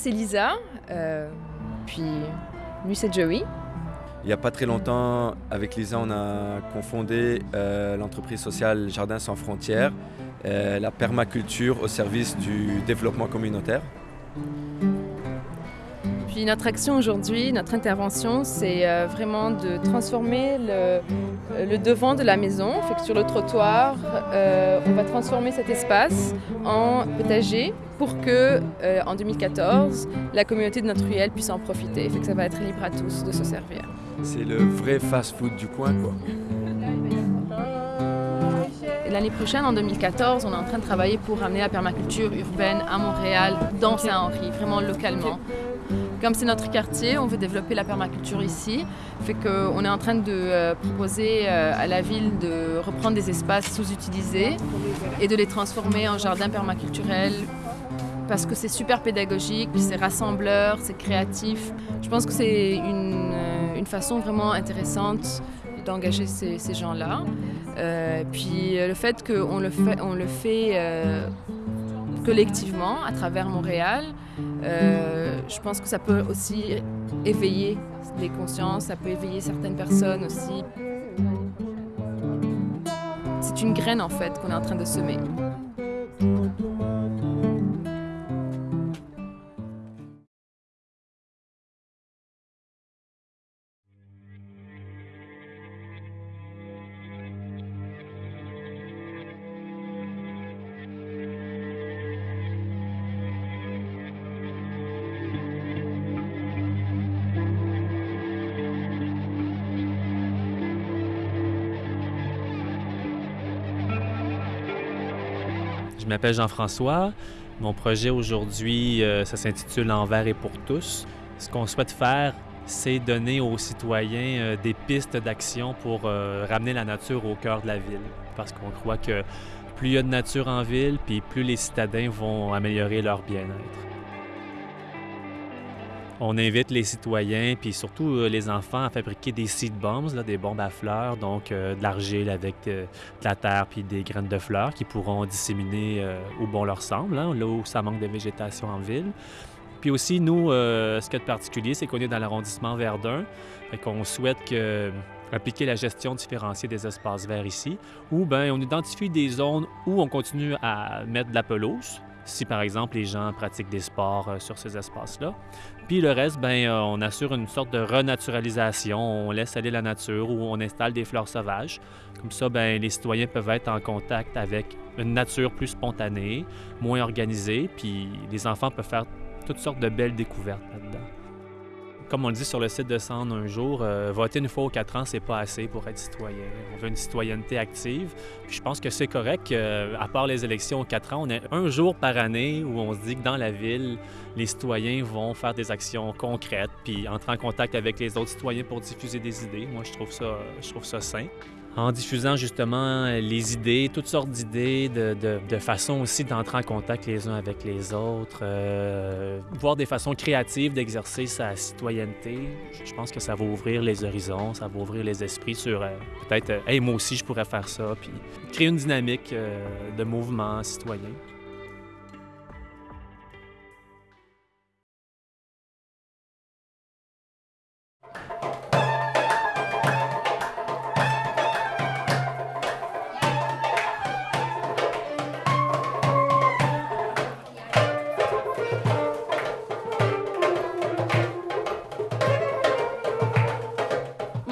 c'est Lisa. Euh, puis lui, c'est Joey. Il n'y a pas très longtemps, avec Lisa, on a confondé euh, l'entreprise sociale Jardin sans frontières, euh, la permaculture au service du développement communautaire. Puis notre action aujourd'hui, notre intervention, c'est euh, vraiment de transformer le, le, devant de la maison. Fait que sur le trottoir, on va transformer cet espace en potager pour que, euh, en 2014, la communauté de notre ruelle puisse en profiter. Fait que ça va être libre à tous de se servir. C'est le vrai fast-food du coin, quoi. L'année prochaine, en 2014, on est en train de travailler pour ramener la permaculture urbaine à Montréal, dans Saint-Henri, vraiment localement. Comme c'est notre quartier, on veut développer la permaculture ici. Fait qu'on est en train de euh, proposer euh, à la ville de reprendre des espaces sous-utilisés et de les transformer en jardins permaculturels parce que c'est super pédagogique, c'est rassembleur, c'est créatif. Je pense que c'est une, euh, façon vraiment intéressante d'engager ces, gens-là. Euh, puis le fait qu'on le fait, euh, collectivement à travers Montréal, euh, je pense que ça peut aussi éveiller les consciences, ça peut éveiller certaines personnes aussi. C'est une graine en fait qu'on est en train de semer. Je m'appelle Jean-François. Mon projet aujourd'hui, euh, ça s'intitule Envers et pour tous. Ce qu'on souhaite faire, c'est donner aux citoyens euh, des pistes d'action pour euh, ramener la nature au cœur de la ville. Parce qu'on croit que plus il y a de nature en ville, puis plus les citadins vont améliorer leur bien-être. On invite les citoyens, puis surtout euh, les enfants, à fabriquer des seed bombs, là, des bombes à fleurs, donc euh, de l'argile avec euh, de la terre puis des graines de fleurs qui pourront disséminer euh, où bon leur semble, hein, là où ça manque de végétation en ville. Puis aussi, nous, ce qu'il y a de particulier, c'est qu'on est dans l'arrondissement Verdun, fait qu'on souhaite que appliquer la gestion différenciée des espaces verts ici, où ben, on identifie des zones où on continue à mettre de la pelouse, si par exemple les gens pratiquent des sports euh, sur ces espaces-là. Puis le reste, ben, euh, on assure une sorte de renaturalisation, on laisse aller la nature ou on installe des fleurs sauvages. Comme ça, ben, les citoyens peuvent être en contact avec une nature plus spontanée, moins organisée, puis les enfants peuvent faire toutes sortes de belles découvertes là-dedans. Comme on le dit sur le site de Cendre un jour, euh, voter une fois aux quatre ans, c'est pas assez pour être citoyen. On veut une citoyenneté active. Puis je pense que c'est correct qu'à part les élections aux quatre ans, on a un jour par année où on se dit que dans la ville, les citoyens vont faire des actions concrètes, puis entrer en contact avec les autres citoyens pour diffuser des idées. Moi, je trouve ça, je trouve ça sain en diffusant justement les idées, toutes sortes d'idées, de, de, de façon aussi d'entrer en contact les uns avec les autres, euh, voir des façons créatives d'exercer sa citoyenneté. Je pense que ça va ouvrir les horizons, ça va ouvrir les esprits sur euh, peut-être, euh, hey, moi aussi je pourrais faire ça, puis créer une dynamique euh, de mouvement citoyen.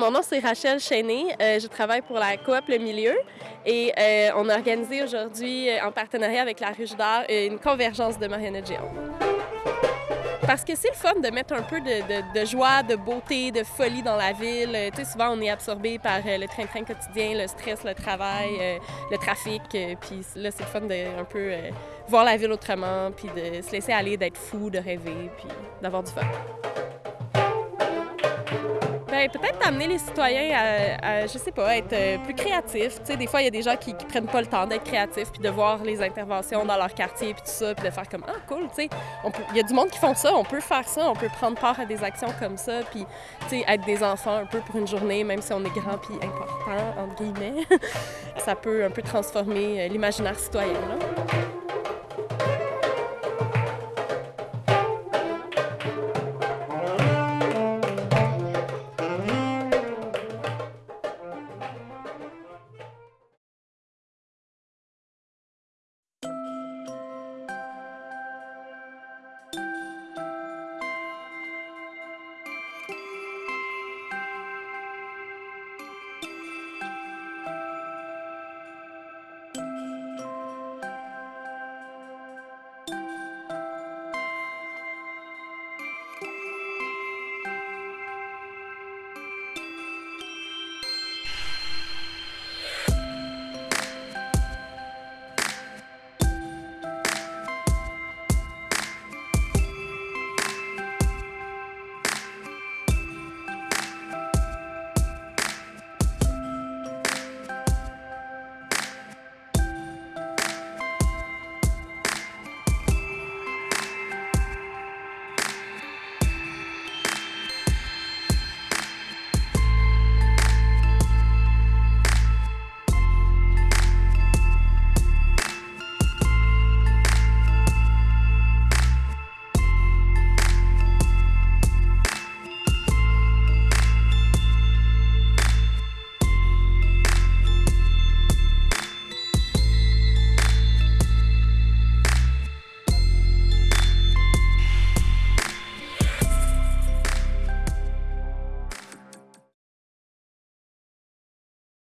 Mon nom, c'est Rachel Chéné. Euh, je travaille pour la coop Le Milieu et euh, on a organisé aujourd'hui, euh, en partenariat avec la Ruche d'Art, une convergence de marionnettes géantes. Parce que c'est le fun de mettre un peu de, de, de, joie, de beauté, de folie dans la ville. Tu sais, souvent, on est absorbé par le train-train quotidien, le stress, le travail, le trafic. Puis là, c'est le fun de un peu voir la ville autrement, puis de se laisser aller, d'être fou, de rêver, puis d'avoir du fun. Peut-être amener les citoyens à, je sais pas, être euh, plus créatifs. Tu sais, des fois, il y a des gens qui, qui prennent pas le temps d'être créatifs, puis de voir les interventions dans leur quartier, puis tout ça, puis de faire comme ah cool, tu sais, il y a du monde qui font ça, on peut faire ça, on peut prendre part à des actions comme ça, puis tu sais, être des enfants un peu pour une journée, même si on est grand puis important entre guillemets, ça peut un peu transformer l'imaginaire citoyen. Là.